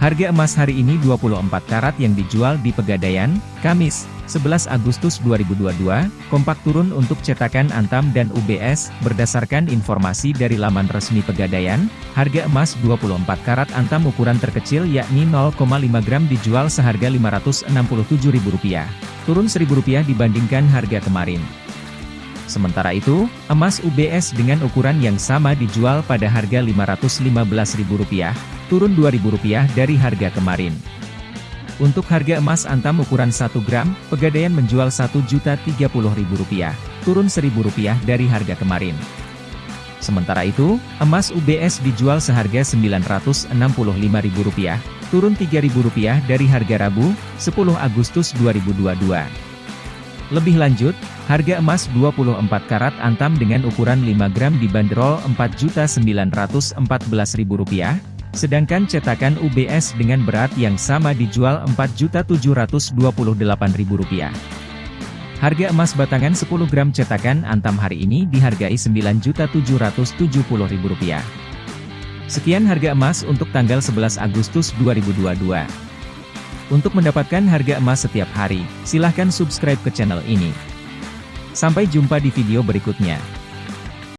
Harga emas hari ini 24 karat yang dijual di Pegadaian, Kamis, 11 Agustus 2022, kompak turun untuk cetakan Antam dan UBS, berdasarkan informasi dari laman resmi Pegadaian, harga emas 24 karat Antam ukuran terkecil yakni 0,5 gram dijual seharga Rp567.000, turun Rp1.000 dibandingkan harga kemarin. Sementara itu, emas UBS dengan ukuran yang sama dijual pada harga Rp515.000, turun Rp2.000 dari harga kemarin. Untuk harga emas antam ukuran 1 gram, Pegadaian menjual Rp1.030.000, turun Rp1.000 dari harga kemarin. Sementara itu, emas UBS dijual seharga Rp965.000, turun Rp3.000 dari harga Rabu, 10 Agustus 2022. Lebih lanjut, harga emas 24 karat antam dengan ukuran 5 gram dibanderol Rp4.914.000, Sedangkan cetakan UBS dengan berat yang sama dijual Rp4.728.000. Harga emas batangan 10 gram cetakan Antam hari ini dihargai Rp9.770.000. Sekian harga emas untuk tanggal 11 Agustus 2022. Untuk mendapatkan harga emas setiap hari, silahkan subscribe ke channel ini. Sampai jumpa di video berikutnya.